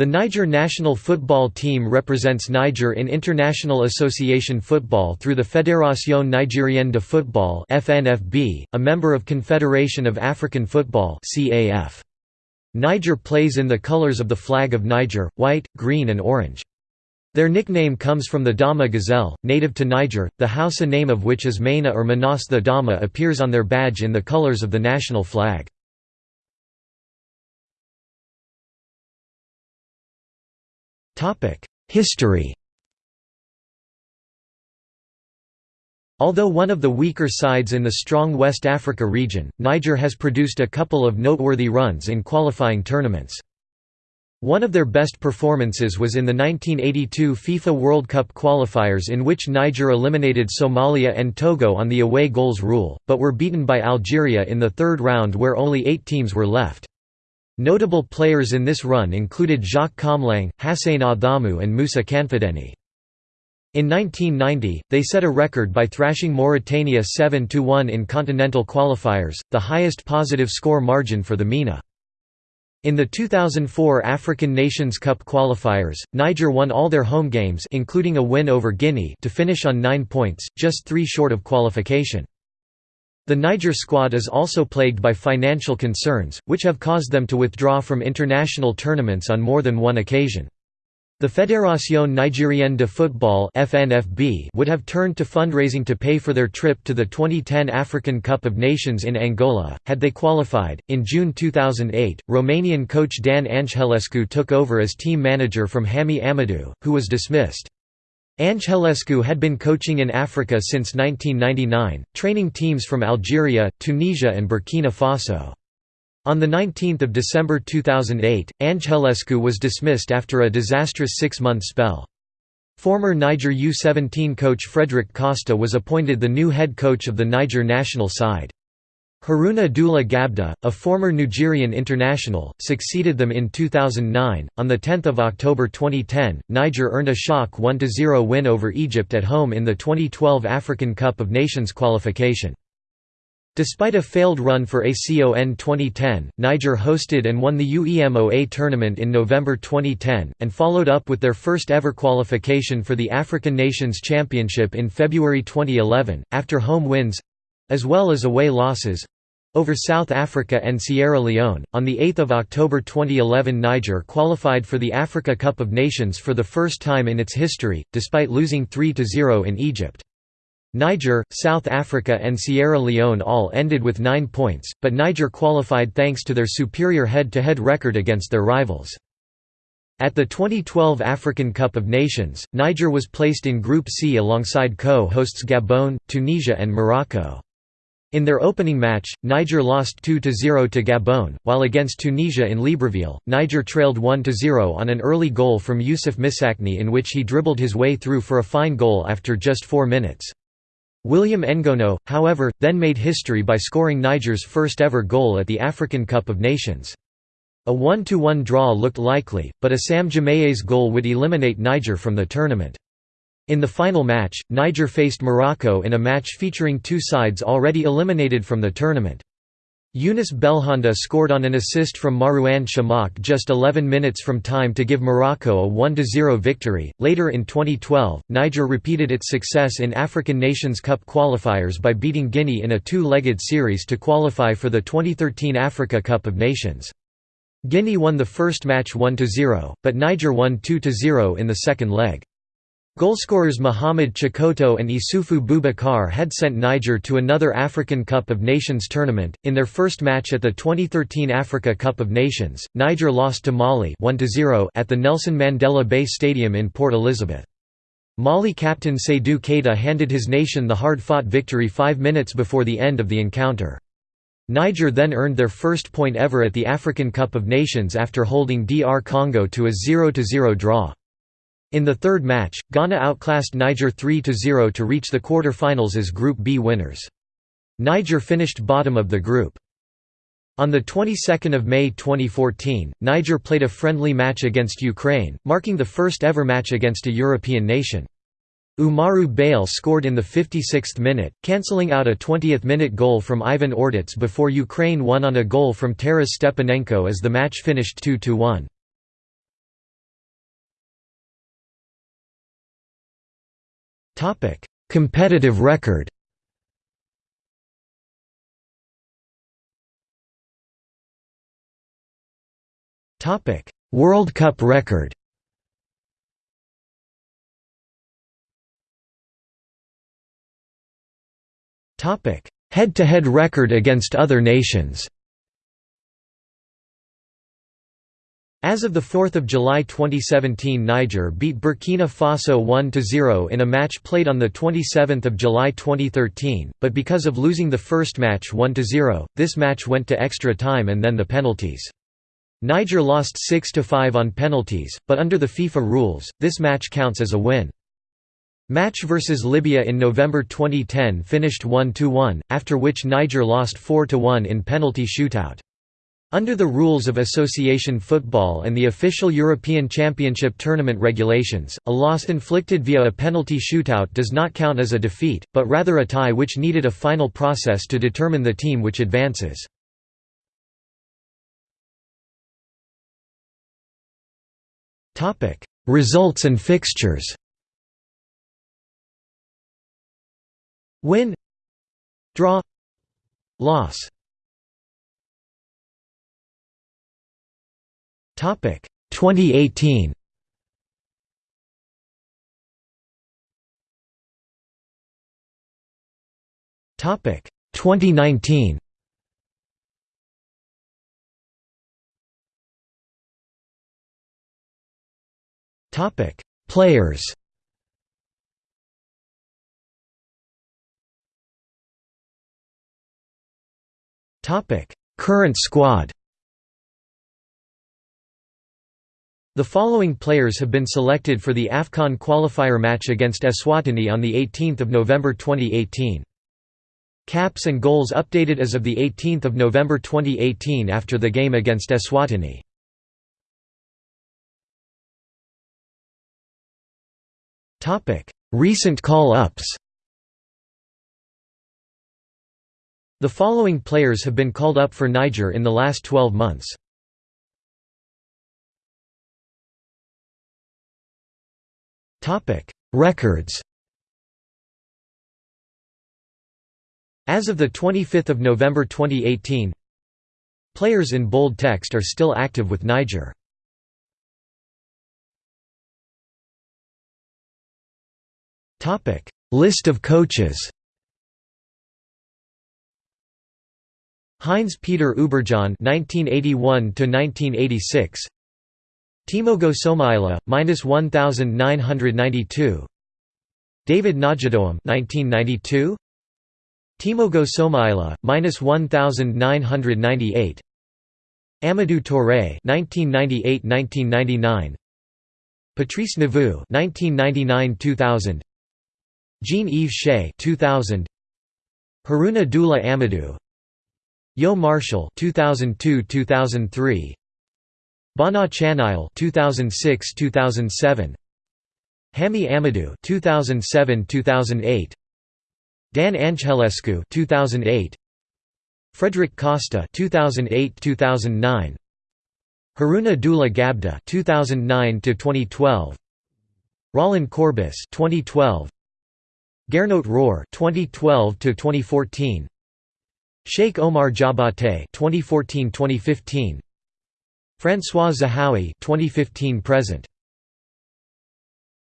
The Niger national football team represents Niger in international association football through the Fédération Nigérienne de Football (FNFB), a member of Confederation of African Football (CAF). Niger plays in the colors of the flag of Niger, white, green and orange. Their nickname comes from the Dama gazelle, native to Niger, the Hausa name of which is Maina or Manas the Dama appears on their badge in the colors of the national flag. History Although one of the weaker sides in the strong West Africa region, Niger has produced a couple of noteworthy runs in qualifying tournaments. One of their best performances was in the 1982 FIFA World Cup qualifiers in which Niger eliminated Somalia and Togo on the away goals rule, but were beaten by Algeria in the third round where only eight teams were left. Notable players in this run included Jacques Comlang, Hassain Adamou and Moussa Kanfideni. In 1990, they set a record by thrashing Mauritania 7–1 in continental qualifiers, the highest positive score margin for the MENA. In the 2004 African Nations Cup qualifiers, Niger won all their home games including a win over Guinea to finish on nine points, just three short of qualification. The Niger squad is also plagued by financial concerns, which have caused them to withdraw from international tournaments on more than one occasion. The Fédération Nigérienne de Football (FNFB) would have turned to fundraising to pay for their trip to the 2010 African Cup of Nations in Angola, had they qualified. In June 2008, Romanian coach Dan Angelescu took over as team manager from Hamy Amadou, who was dismissed. Angelescu had been coaching in Africa since 1999, training teams from Algeria, Tunisia and Burkina Faso. On 19 December 2008, Angelescu was dismissed after a disastrous six-month spell. Former Niger U-17 coach Frederick Costa was appointed the new head coach of the Niger national side. Haruna Dula Gabda, a former Nigerian international, succeeded them in 2009. On the 10th of October 2010, Niger earned a shock 1-0 win over Egypt at home in the 2012 African Cup of Nations qualification. Despite a failed run for ACON 2010, Niger hosted and won the UEMOA tournament in November 2010, and followed up with their first ever qualification for the African Nations Championship in February 2011, after home wins as well as away losses over South Africa and Sierra Leone. On 8 October 2011, Niger qualified for the Africa Cup of Nations for the first time in its history, despite losing 3 0 in Egypt. Niger, South Africa, and Sierra Leone all ended with nine points, but Niger qualified thanks to their superior head to head record against their rivals. At the 2012 African Cup of Nations, Niger was placed in Group C alongside co hosts Gabon, Tunisia, and Morocco. In their opening match, Niger lost 2–0 to Gabon, while against Tunisia in Libreville, Niger trailed 1–0 on an early goal from Youssef Msakni in which he dribbled his way through for a fine goal after just four minutes. William Ngono, however, then made history by scoring Niger's first ever goal at the African Cup of Nations. A 1–1 draw looked likely, but Issam Jemâa's goal would eliminate Niger from the tournament. In the final match, Niger faced Morocco in a match featuring two sides already eliminated from the tournament. Younès Belhanda scored on an assist from Marouane Chamakh just 11 minutes from time to give Morocco a 1–0 victory. Later in 2012, Niger repeated its success in African Nations Cup qualifiers by beating Guinea in a two-legged series to qualify for the 2013 Africa Cup of Nations. Guinea won the first match 1–0, but Niger won 2–0 in the second leg. Goalscorers Mohamed Chikoto and Issoufou Boubacar had sent Niger to another African Cup of Nations tournament. In their first match at the 2013 Africa Cup of Nations, Niger lost to Mali 1 at the Nelson Mandela Bay Stadium in Port Elizabeth. Mali captain Seydou Keita handed his nation the hard-fought victory five minutes before the end of the encounter. Niger then earned their first point ever at the African Cup of Nations after holding DR Congo to a 0–0 draw. In the third match, Ghana outclassed Niger 3–0 to reach the quarter-finals as Group B winners. Niger finished bottom of the group. On the 22nd of May 2014, Niger played a friendly match against Ukraine, marking the first ever match against a European nation. Umaru Bale scored in the 56th minute, cancelling out a 20th-minute goal from Ivan Ordets before Ukraine won on a goal from Taras Stepanenko as the match finished 2–1. Competitive record. World Cup record. Head-to-head -head record against other nations As of 4 July 2017 Niger beat Burkina Faso 1–0 in a match played on 27 July 2013, but because of losing the first match 1–0, this match went to extra time and then the penalties. Niger lost 6–5 on penalties, but under the FIFA rules, this match counts as a win. Match vs Libya in November 2010 finished 1–1, after which Niger lost 4–1 in penalty shootout. Under the rules of association football and the official European Championship tournament regulations, a loss inflicted via a penalty shootout does not count as a defeat, but rather a tie which needed a final process to determine the team which advances. Results and fixtures Win Draw Loss Topic 2018 Topic 2019 Topic Players. Topic: Current squad. The following players have been selected for the AFCON qualifier match against Eswatini on 18 November 2018. Caps and goals updated as of 18 November 2018 after the game against Eswatini. Recent call-ups The following players have been called up for Niger in the last 12 months. Records As of 25 November 2018 Players in bold text are still active with Niger. List of coaches Heinz Peter Überjahn (1981–1986), Timogo Somaila minus 1992, David Najadoam (1992), Timogo Somaila minus 1998, Amadou Touré (1998–1999), Patrice Neveu (1999–2000), Jean-Yves Shea (2000), Haruna Dula Amadou. Yo Marshall 2002-2003 Bana Chanail 2006-2007 Hami Amadou 2007-2008 Dan Angelescu 2008 Frederick Costa 2008-2009 Haruna Dula Gabda 2009-2012 Rolland Courbis 2012 Gernot Rohr 2012-2014 Sheikh Omar Jabate 2014-2015 François Zahoui 2015 present